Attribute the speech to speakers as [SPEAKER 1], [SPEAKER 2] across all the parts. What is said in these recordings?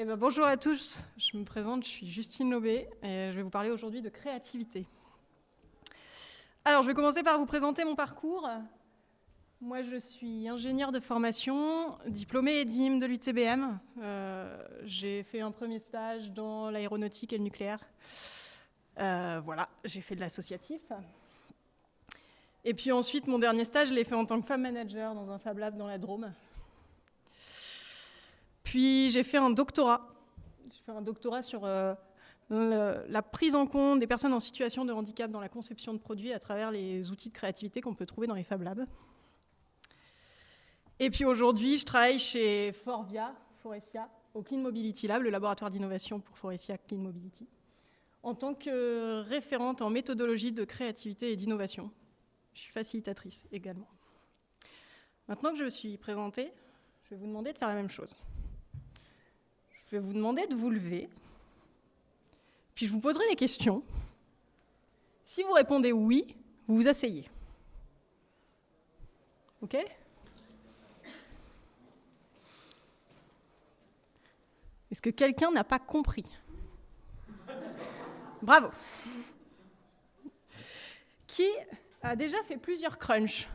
[SPEAKER 1] Eh ben, bonjour à tous, je me présente, je suis Justine Lobé et je vais vous parler aujourd'hui de créativité. Alors, je vais commencer par vous présenter mon parcours. Moi, je suis ingénieure de formation, diplômée EDIM de l'UTBM. Euh, j'ai fait un premier stage dans l'aéronautique et le nucléaire. Euh, voilà, j'ai fait de l'associatif. Et puis ensuite, mon dernier stage, je l'ai fait en tant que femme manager dans un Fab Lab dans la Drôme. Puis j'ai fait un doctorat. J'ai fait un doctorat sur euh, la prise en compte des personnes en situation de handicap dans la conception de produits à travers les outils de créativité qu'on peut trouver dans les Fab Labs. Et puis aujourd'hui, je travaille chez Forvia, Forestia, au Clean Mobility Lab, le laboratoire d'innovation pour Forestia Clean Mobility, en tant que référente en méthodologie de créativité et d'innovation. Je suis facilitatrice également. Maintenant que je me suis présentée, je vais vous demander de faire la même chose. Je vais vous demander de vous lever, puis je vous poserai des questions. Si vous répondez oui, vous vous asseyez. OK? Est-ce que quelqu'un n'a pas compris? Bravo. Qui a déjà fait plusieurs crunchs?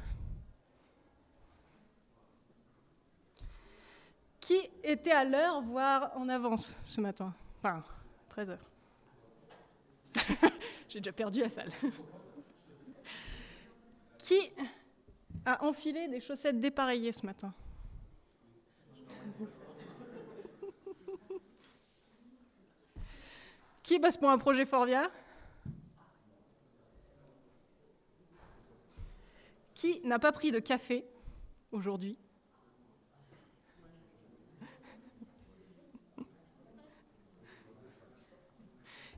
[SPEAKER 1] Qui était à l'heure, voire en avance ce matin? Enfin, 13 heures. J'ai déjà perdu la salle. Qui a enfilé des chaussettes dépareillées ce matin? Qui bosse pour un projet Forvia? Qui n'a pas pris de café aujourd'hui?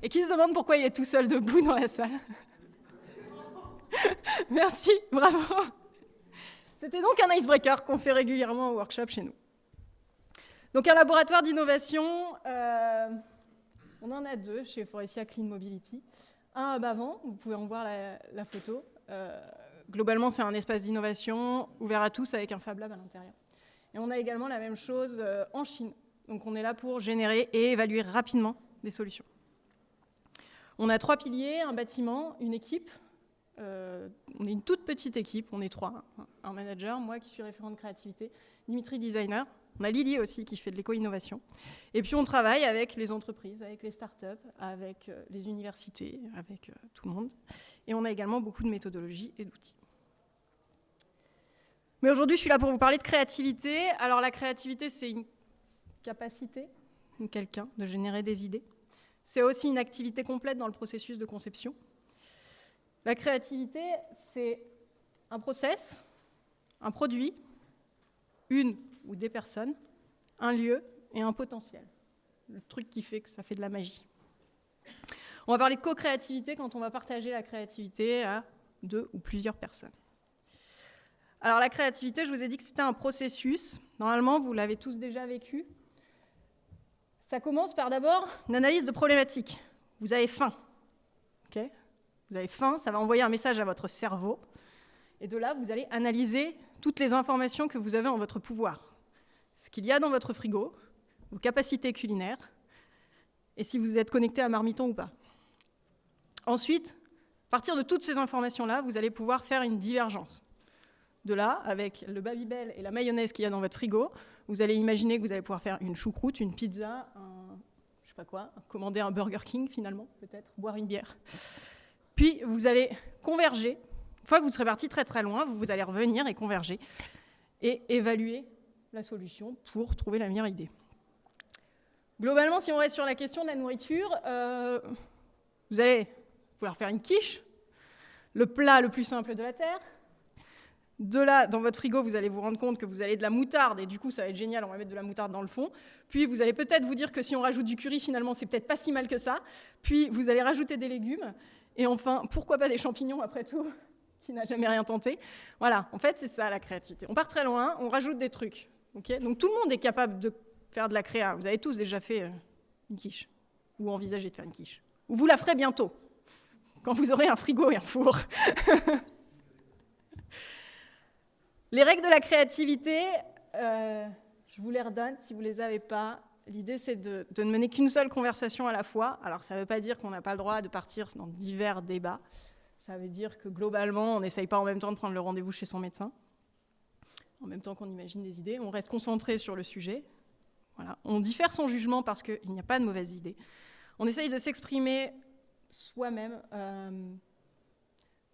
[SPEAKER 1] Et qui se demande pourquoi il est tout seul debout dans la salle Merci, bravo. C'était donc un icebreaker qu'on fait régulièrement au workshop chez nous. Donc un laboratoire d'innovation, euh, on en a deux chez Forestia Clean Mobility. Un à Bavant, vous pouvez en voir la, photo. Euh, globalement, c'est un espace d'innovation ouvert à tous avec un Fab Lab à l'intérieur. Et on a également la même chose euh, en Chine. Donc on est là pour générer et évaluer rapidement des solutions. On a trois piliers, un bâtiment, une équipe. Euh, on est une toute petite équipe, on est trois. Un manager, moi qui suis référente créativité, Dimitri designer. On a Lily aussi qui fait de l'éco-innovation. Et puis on travaille avec les entreprises, avec les startups, avec euh, les universités, avec euh, tout le monde. Et on a également beaucoup de méthodologies et d'outils. Mais aujourd'hui, je suis là pour vous parler de créativité. Alors la créativité, c'est une capacité de quelqu'un de générer des idées. C'est aussi une activité complète dans le processus de conception. La créativité, c'est un process, un produit, une ou des personnes, un lieu et un potentiel. Le truc qui fait que ça fait de la magie. On va parler de co-créativité quand on va partager la créativité à deux ou plusieurs personnes. Alors la créativité, je vous ai dit que c'était un processus. Normalement, vous l'avez tous déjà vécu. Ça commence par d'abord une analyse de problématique. Vous avez faim. vous avez faim, ça va envoyer un message à votre cerveau. Et de là, vous allez analyser toutes les informations que vous avez en votre pouvoir. Ce qu'il y a dans votre frigo, vos capacités culinaires, et si vous êtes connecté à Marmiton ou pas. Ensuite, à partir de toutes ces informations-là, vous allez pouvoir faire une divergence. De là, avec le Babybel et la mayonnaise qu'il y a dans votre frigo, vous allez imaginer que vous allez pouvoir faire une choucroute, une pizza, un, je sais pas quoi, commander un Burger King finalement, peut-être, boire une bière. Puis vous allez converger. Une fois que vous serez parti très très loin, vous, allez revenir et converger et évaluer la solution pour trouver la meilleure idée. Globalement, si on reste sur la question de la nourriture, euh, vous allez vouloir faire une quiche, le plat le plus simple de la Terre, de là, dans votre frigo, vous allez vous rendre compte que vous avez de la moutarde, et du coup, ça va être génial, on va mettre de la moutarde dans le fond. Puis, vous allez peut-être vous dire que si on rajoute du curry, finalement, c'est peut-être pas si mal que ça. Puis, vous allez rajouter des légumes. Et enfin, pourquoi pas des champignons, après tout, qui n'a jamais rien tenté Voilà, en fait, c'est ça, la créativité. On part très loin, on rajoute des trucs. Donc, tout le monde est capable de faire de la créa. Vous avez tous déjà fait euh, une quiche, ou envisagé de faire une quiche. Ou vous la ferez bientôt, quand vous aurez un frigo et un four. Les règles de la créativité, euh, je vous les redonne si vous ne les avez pas. l'idée c'est de, ne mener qu'une seule conversation à la fois. Alors ça ne veut pas dire qu'on n'a pas le droit de partir dans divers débats. Ça veut dire que globalement, on n'essaye pas en même temps de prendre le rendez-vous chez son médecin, en même temps qu'on imagine des idées. On reste concentré sur le sujet. On diffère son jugement parce qu'il n'y a pas de mauvaises idées. On essaye de s'exprimer soi-même euh,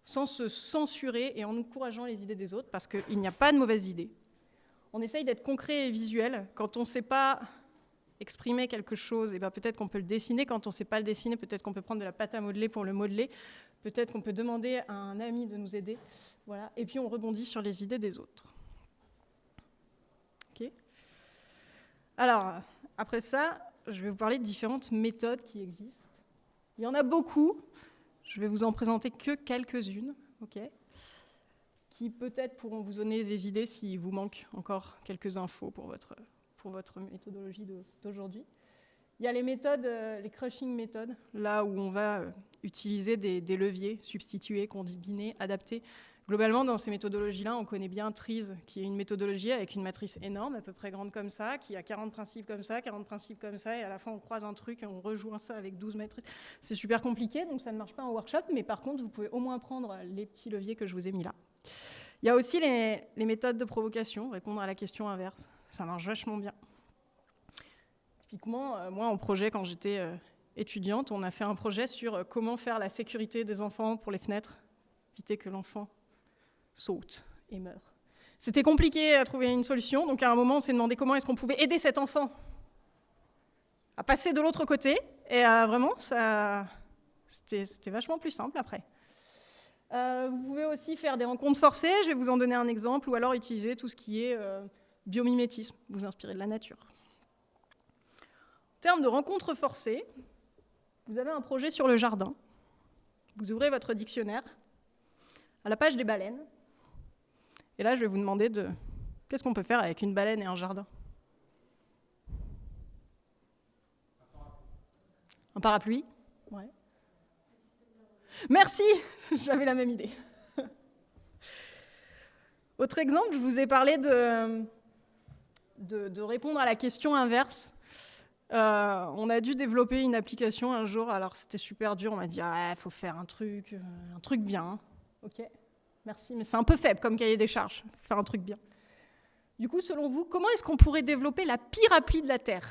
[SPEAKER 1] sans se censurer et en encourageant les idées des autres parce qu'il n'y a pas de mauvaises idées. On essaye d'être concret et visuel. Quand on ne sait pas exprimer quelque chose, et ben peut-être qu'on peut le dessiner. Quand on ne sait pas le dessiner, peut-être qu'on peut prendre de la pâte à modeler pour le modeler. Peut-être qu'on peut demander à un ami de nous aider. Voilà. Et puis on rebondit sur les idées des autres. Ok Alors, après ça, je vais vous parler de différentes méthodes qui existent. Il y en a beaucoup. Je vais vous en présenter que quelques-unes. ok qui peut-être pourront vous donner des idées s'il vous manque encore quelques infos pour votre, pour votre méthodologie d'aujourd'hui. Il y a les méthodes, euh, les crushing méthodes, là où on va euh, utiliser des, leviers substitués, combinés, adaptés. Globalement, dans ces méthodologies-là, on connaît bien TRIZ, qui est une méthodologie avec une matrice énorme, à peu près grande comme ça, qui a 40 principes comme ça, 40 principes comme ça, et à la fin, on croise un truc et on rejoint ça avec 12 matrices. C'est super compliqué, donc ça ne marche pas en workshop, mais par contre, vous pouvez au moins prendre les petits leviers que je vous ai mis là. Il y a aussi les, les méthodes de provocation, répondre à la question inverse. Ça marche vachement bien. Typiquement, euh, moi, en projet, quand j'étais euh, étudiante, on a fait un projet sur euh, comment faire la sécurité des enfants pour les fenêtres, éviter que l'enfant saute et meure. C'était compliqué à trouver une solution, donc à un moment, on s'est demandé comment est-ce qu'on pouvait aider cet enfant à passer de l'autre côté, et vraiment, c'était vachement plus simple après. vous pouvez aussi faire des rencontres forcées, je vais vous en donner un exemple, ou alors utiliser tout ce qui est biomimétisme, vous inspirez de la nature. En termes de rencontres forcées, vous avez un projet sur le jardin. Vous ouvrez votre dictionnaire à la page des baleines. Et là, je vais vous demander de qu'est-ce qu'on peut faire avec une baleine et un jardin? Un parapluie? Ouais. Merci, j'avais la même idée. Autre exemple, je vous ai parlé de, de, répondre à la question inverse. Euh, on a dû développer une application un jour, alors c'était super dur, on m'a dit il ah, faut faire un truc, euh, un truc bien. Ok, merci, mais c'est un peu faible comme cahier des charges, faire un truc bien. Du coup, selon vous, comment est-ce qu'on pourrait développer la pire appli de la Terre?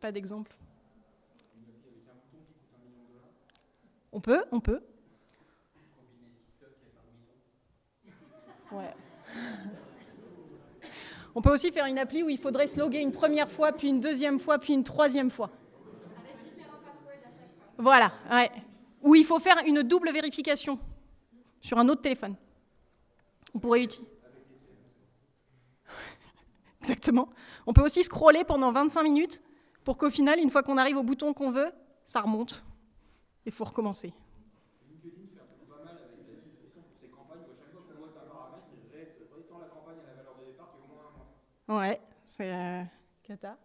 [SPEAKER 1] Pas d'exemple. On peut, on peut. On peut aussi faire une appli où il faudrait se une première fois, puis une deuxième fois, puis une troisième fois. Voilà, ouais. Où il faut faire une double vérification sur un autre téléphone. On pourrait utiliser. Exactement. On peut aussi scroller pendant 25 minutes pour qu'au final, une fois qu'on arrive au bouton qu'on veut, ça remonte. Il faut recommencer. Ouais, c'est euh, cata.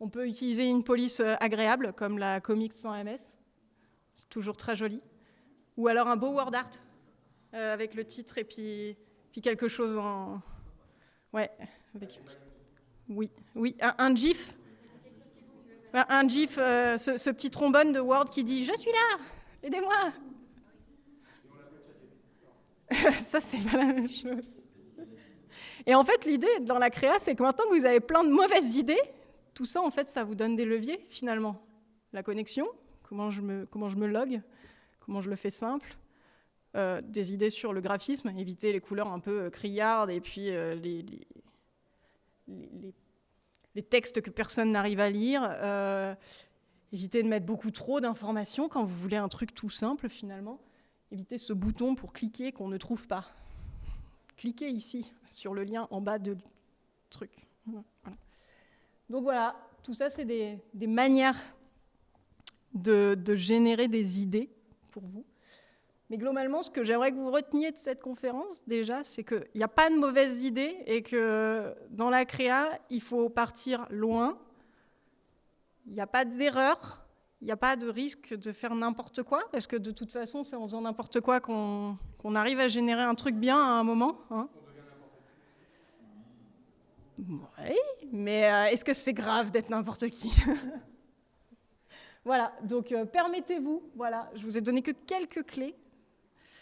[SPEAKER 1] On peut utiliser une police euh, agréable, comme la Comics sans MS. C'est toujours très joli. Ou alors un beau word art, euh, avec le titre et puis, puis quelque chose en... Ouais, avec... Oui, oui, un, GIF. Un, GIF, ce, ce, petit trombone de Word qui dit « Je suis là Aidez-moi !» Ça, c'est pas la même chose. Et en fait, l'idée dans la créa, c'est que maintenant que vous avez plein de mauvaises idées, tout ça, en fait, ça vous donne des leviers, finalement. La connexion, comment je me, comment log, comment je le fais simple, euh, des idées sur le graphisme, éviter les couleurs un peu euh, criardes et puis euh, les, textes que personne n'arrive à lire, éviter de mettre beaucoup trop d'informations quand vous voulez un truc tout simple, finalement. Éviter ce bouton pour cliquer qu'on ne trouve pas cliquez ici sur le lien en bas de truc. Donc voilà, tout ça, c'est des, manières de, générer des idées pour vous. Mais globalement, ce que j'aimerais que vous reteniez de cette conférence, déjà, c'est qu'il n'y a pas de mauvaises idées et que dans la créa, il faut partir loin. Il n'y a pas d'erreur, il n'y a pas de risque de faire n'importe quoi, parce que de toute façon, c'est en faisant n'importe quoi qu'on arrive à générer un truc bien à un moment. Hein. Oui, mais euh, est-ce que c'est grave d'être n'importe qui? Voilà, donc euh, permettez-vous, voilà, je vous ai donné que quelques clés.